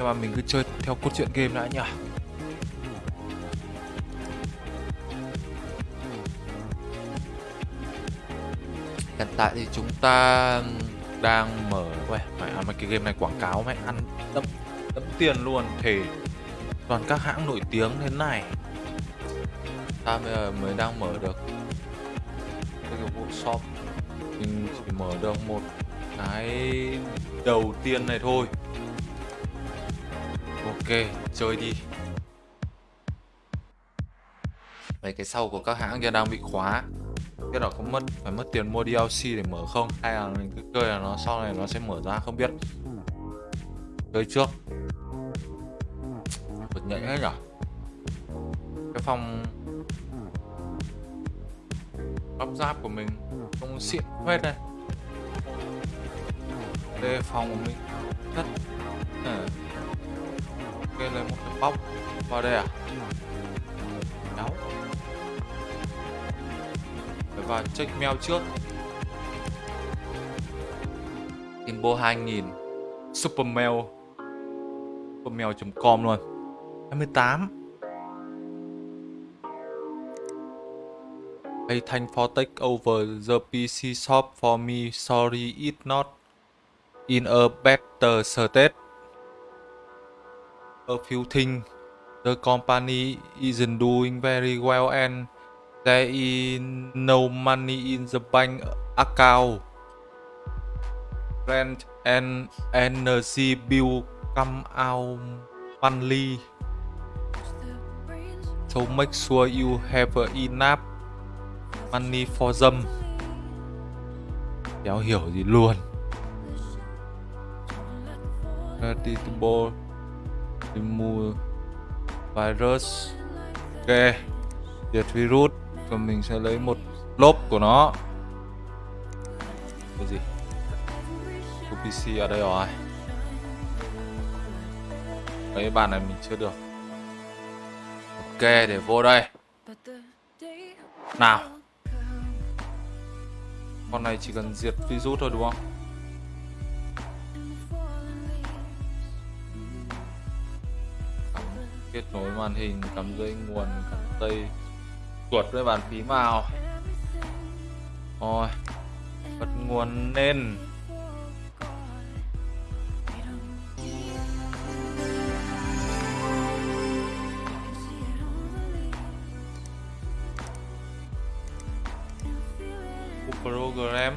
nhưng mà mình cứ chơi theo cốt truyện game đã nhỉ. Hiện tại thì chúng ta đang mở Uầy, mày à, mấy cái game này quảng cáo mày ăn đẫm đấm tiền luôn. Thể toàn các hãng nổi tiếng thế này. Ta bây giờ mới đang mở được cái workshop mình chỉ mở được một cái đầu tiên này thôi chơi đi. Mấy cái sau của các hãng kia đang bị khóa. Biết là có mất, phải mất tiền mua DLC để mở không? Hay là mình cứ chơi là nó sau này nó sẽ mở ra, không biết. Chơi trước. Bật nhạy hết nhở cái phòng lắp ráp của mình không xịn hết này đây, phòng của mình Thất. À ok lấy một cái bóc vào đây à? Đáo phải vào check mail trước. Timbo 2000 Supermail Supermail.com luôn. 28 Hey thank for take over the PC shop for me. Sorry, it's not in a better state. A few things. The company isn't doing very well and there is no money in the bank account. Rent and energy bill come out monthly. So make sure you have enough money for them. Kéo hiểu gì luôn đi mua virus. Ok, diệt virus và mình sẽ lấy một lốp của nó. Cái gì? UPC ở đây rồi. Mấy bàn này mình chưa được. Ok, để vô đây. Nào. Con này chỉ cần diệt virus thôi, đúng không? Kết nối màn hình, cắm dây nguồn, cắm dây chuột với bàn phím vào. Rồi, bật nguồn lên. Program.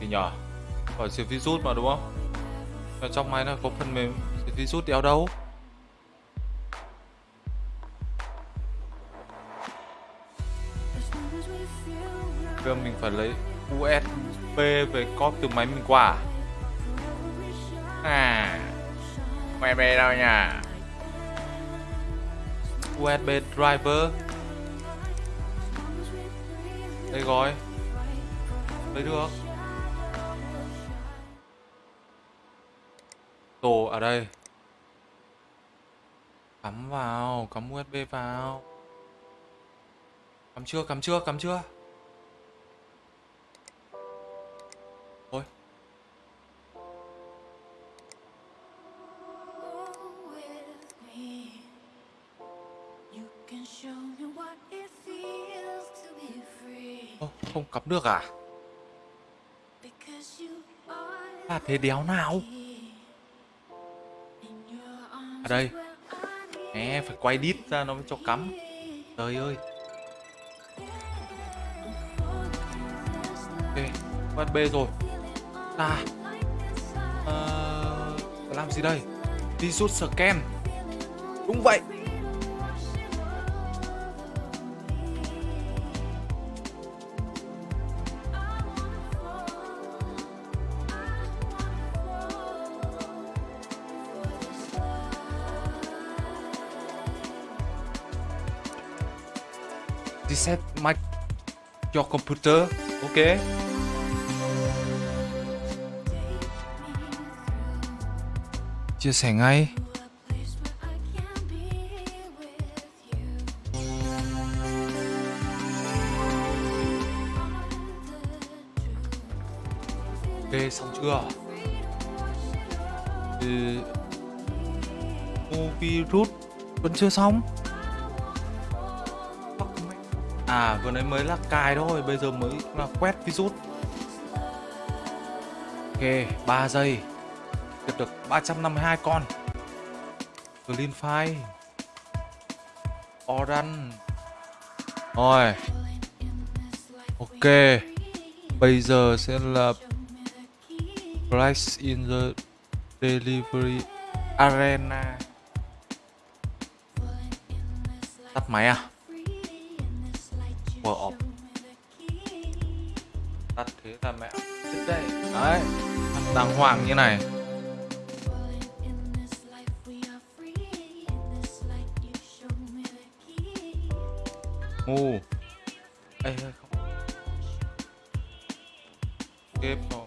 Thì nhỏ phải diệt virus mà, đúng không? Ở trong máy nó có phần mềm diệt virus đéo đâu? Giờ mình phải lấy USB về copy từ máy mình qua. À USB đâu nhỉ? USB driver. Đây rồi lấy được Tổ ở đây. Cắm vào Cắm USB vào. Cắm chưa cắm chưa cắm chưa? Thôi Ô, không cắm được à? À thế đéo nào? À đây. Nè phải quay đít ra nó mới cho cắm. Trời ơi. Ok USB rồi. À uh, Làm gì đây? Đi rút scan. Đúng vậy. Reset my your computer, ok? Chia sẻ ngay. Ok, xong chưa? Ừ. Movie root vẫn chưa xong. À vừa nãy mới là cài thôi, Bây giờ mới là quét virus. Ok 3 giây. Được được 352 con. Clean file. Oran Rồi. Ok. Bây giờ sẽ là Price in the Delivery Arena. Tắt máy à? Power off Tắt thế là mẹ. Chết đây. Đấy. Đàng hoàng như này. Ngu. Ê không. Tiếp rồi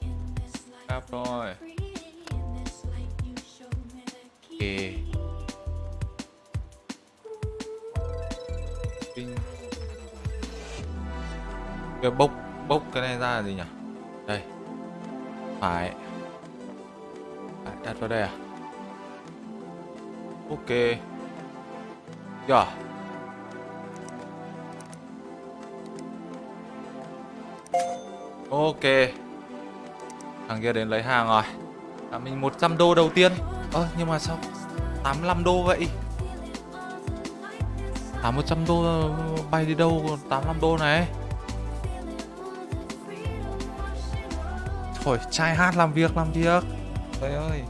Cáp rồi Kinh Cái bốc Bốc cái này ra là gì nhỉ? Đây. Phải. Phải đặt vào đây à? Ok. Yeah Ok. Thằng kia đến lấy hàng rồi. À, Mình 100 đô đầu tiên. Ơ à, nhưng mà sao 85 đô vậy? À 100 đô bay đi đâu còn 85 đô này? Thôi trai hát làm việc làm việc. Trời ơi.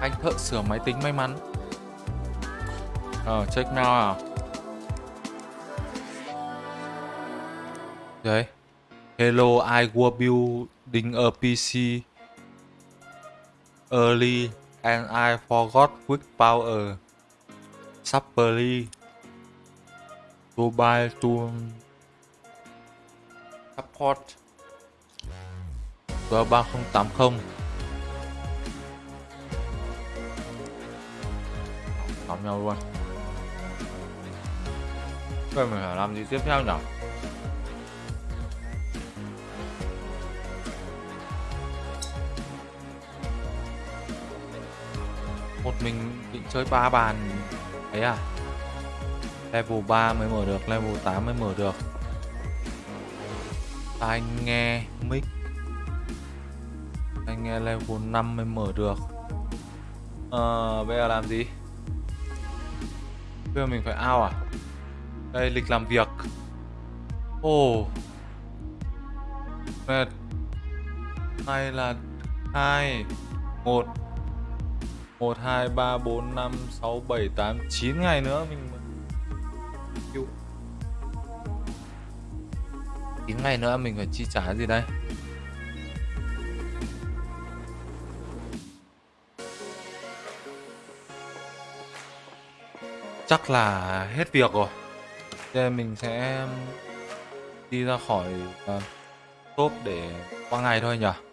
Anh thợ sửa máy tính may mắn. Ờ check now à? Đấy. Hello, I was building a PC early and I forgot quick power. Supply to buy to support G3080 Học nhau luôn. Vậy mình phải làm gì tiếp theo nhỉ? một mình định chơi ba bàn ấy à? Level 3 mới mở được, level 8 mới mở được. Tai nghe mic? Nghe level 5 mới mở được. Ờ bây giờ làm gì? Bây giờ mình phải ao à? Đây lịch làm việc. Ồ. Oh. mệt. Nay là hai một. 1, 2, 3, 4, 5, 6, 7, 8, 9 ngày nữa mình chịu. 9 ngày nữa mình phải chi trả gì đây? Chắc là hết việc rồi. Nên mình sẽ đi ra khỏi ờ, uh, top để qua ngày thôi nhỉ?